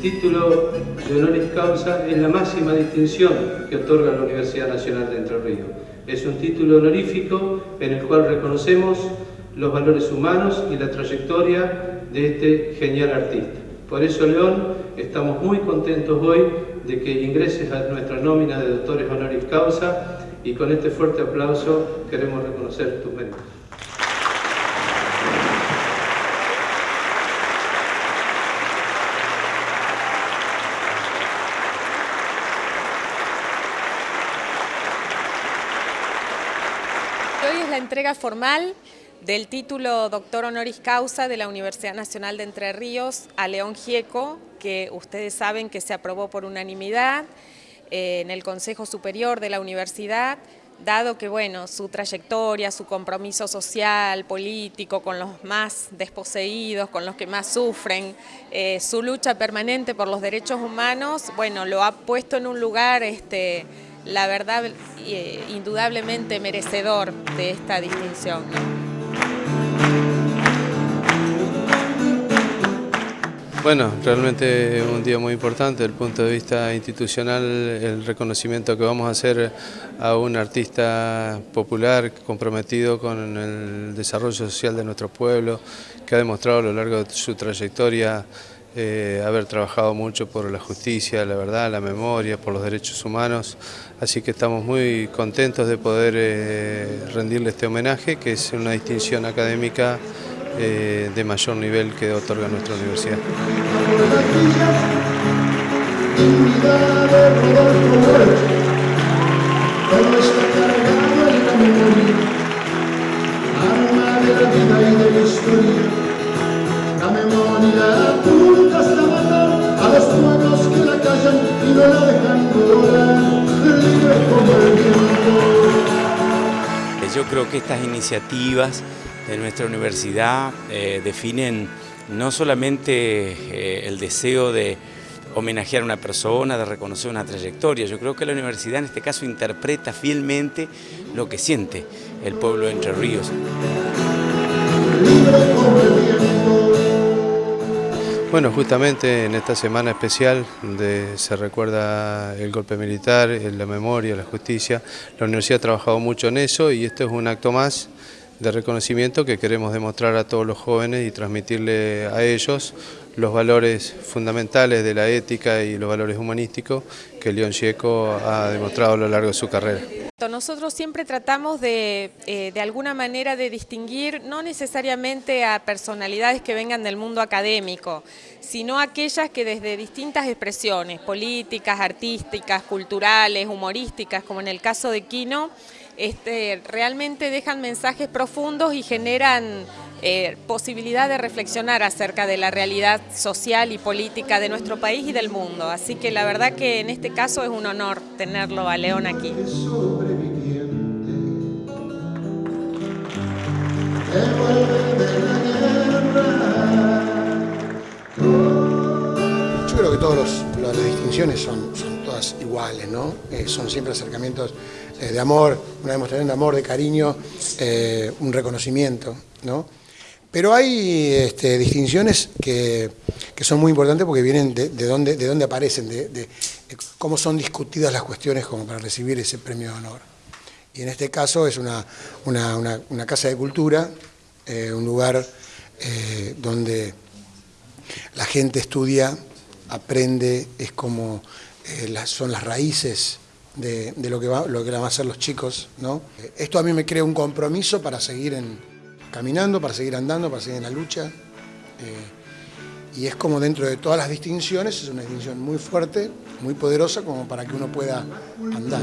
título de honoris causa es la máxima distinción que otorga la Universidad Nacional de Entre Ríos. Es un título honorífico en el cual reconocemos los valores humanos y la trayectoria de este genial artista. Por eso, León, estamos muy contentos hoy de que ingreses a nuestra nómina de doctores honoris causa y con este fuerte aplauso queremos reconocer tus méritos. Es la entrega formal del título Doctor Honoris Causa de la Universidad Nacional de Entre Ríos a León Gieco, que ustedes saben que se aprobó por unanimidad eh, en el Consejo Superior de la Universidad, dado que bueno, su trayectoria, su compromiso social, político, con los más desposeídos, con los que más sufren, eh, su lucha permanente por los derechos humanos, bueno, lo ha puesto en un lugar, este, la verdad, eh, indudablemente merecedor de esta distinción. Bueno, realmente un día muy importante desde el punto de vista institucional, el reconocimiento que vamos a hacer a un artista popular comprometido con el desarrollo social de nuestro pueblo, que ha demostrado a lo largo de su trayectoria eh, haber trabajado mucho por la justicia, la verdad, la memoria, por los derechos humanos, así que estamos muy contentos de poder eh, rendirle este homenaje, que es una distinción académica eh, de mayor nivel que otorga nuestra universidad. Yo creo que estas iniciativas de nuestra universidad eh, definen no solamente eh, el deseo de homenajear a una persona, de reconocer una trayectoria, yo creo que la universidad en este caso interpreta fielmente lo que siente el pueblo de Entre Ríos. Bueno, justamente en esta semana especial donde se recuerda el golpe militar, la memoria, la justicia, la universidad ha trabajado mucho en eso y esto es un acto más de reconocimiento que queremos demostrar a todos los jóvenes y transmitirle a ellos los valores fundamentales de la ética y los valores humanísticos que León Gieco ha demostrado a lo largo de su carrera. Nosotros siempre tratamos de, eh, de alguna manera de distinguir no necesariamente a personalidades que vengan del mundo académico, sino aquellas que desde distintas expresiones, políticas, artísticas, culturales, humorísticas, como en el caso de Quino, este, realmente dejan mensajes profundos y generan eh, posibilidad de reflexionar acerca de la realidad social y política de nuestro país y del mundo. Así que la verdad que en este caso es un honor tenerlo a León aquí. Yo creo que todas las distinciones son, todas iguales, ¿no? Eh, son siempre acercamientos eh, de amor, una demostración de amor, de cariño, eh, un reconocimiento, ¿no? Pero hay este, distinciones que, son muy importantes porque vienen de, dónde, de dónde aparecen, de, cómo son discutidas las cuestiones como para recibir ese premio de honor. Y en este caso es una, una, casa de cultura, un lugar donde la gente estudia, aprende, es como eh, son las raíces de, lo, que va, lo que van a hacer los chicos. ¿no? Esto a mí me crea un compromiso para seguir caminando, para seguir andando, para seguir en la lucha. Y es como dentro de todas las distinciones, es una distinción muy fuerte, muy poderosa, como para que uno pueda andar.